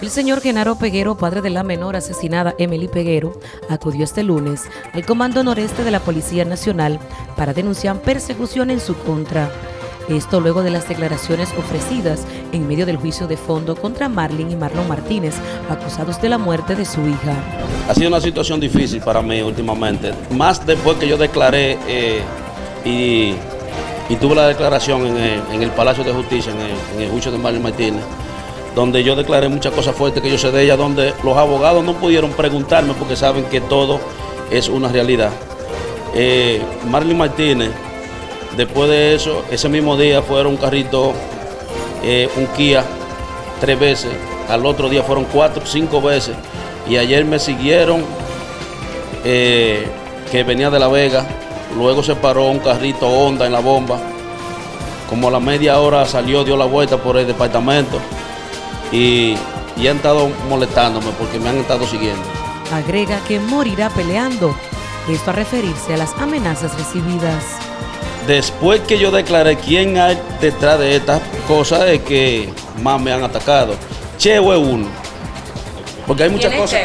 El señor Genaro Peguero, padre de la menor asesinada Emily Peguero, acudió este lunes al Comando Noreste de la Policía Nacional para denunciar persecución en su contra. Esto luego de las declaraciones ofrecidas en medio del juicio de fondo contra Marlene y Marlon Martínez, acusados de la muerte de su hija. Ha sido una situación difícil para mí últimamente, más después que yo declaré eh, y, tuve la declaración en el, Palacio de Justicia, en el, en el juicio de Marlene Martínez donde yo declaré muchas cosas fuertes que yo sé de ella, donde los abogados no pudieron preguntarme porque saben que todo es una realidad. Eh, Marlene Martínez, después de eso, ese mismo día fueron un carrito, eh, un Kia, tres veces, al otro día fueron cuatro, cinco veces, y ayer me siguieron, eh, que venía de La Vega, luego se paró un carrito Honda en la bomba, como a la media hora salió, dio la vuelta por el departamento, y, han estado molestándome porque me han estado siguiendo. Agrega que morirá peleando. Esto a referirse a las amenazas recibidas. Después que yo declaré quién hay detrás de estas cosas, es que más me han atacado. Cheo es uno. Porque hay muchas cosas.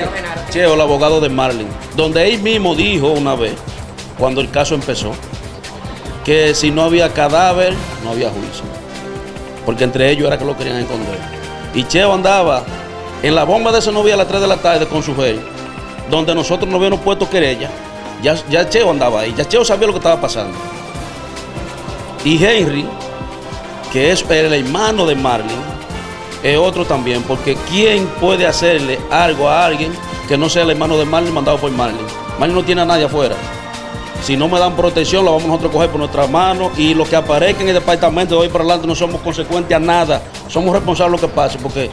Cheo, el abogado de Marlin. Donde él mismo dijo una vez, cuando el caso empezó, que si no había cadáver, no había juicio. Porque entre ellos era que lo querían esconder. Y Cheo andaba en la bomba de ese novia a las 3 de la tarde con su rey, donde nosotros no habíamos puesto querella. Ya, ya Cheo andaba ahí, ya Cheo sabía lo que estaba pasando. Y Henry, que es el hermano de Marlene, es otro también, porque ¿quién puede hacerle algo a alguien que no sea el hermano de Marlene mandado por Marlene? Marlene no tiene a nadie afuera. Si no me dan protección, lo vamos nosotros a coger por nuestras manos y lo que aparezca en el departamento de hoy para adelante no somos consecuentes a nada. Somos responsables de lo que pase porque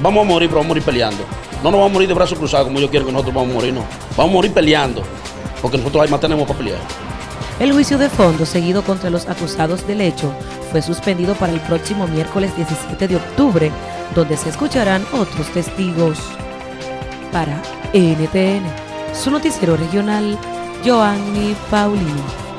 vamos a morir, pero vamos a morir peleando. No nos vamos a morir de brazos cruzados como yo quiero que nosotros vamos a morir, no. Vamos a morir peleando porque nosotros ahí más tenemos para pelear. El juicio de fondo seguido contra los acusados del hecho fue suspendido para el próximo miércoles 17 de octubre, donde se escucharán otros testigos. Para NTN, su noticiero regional, Joanny Paulino.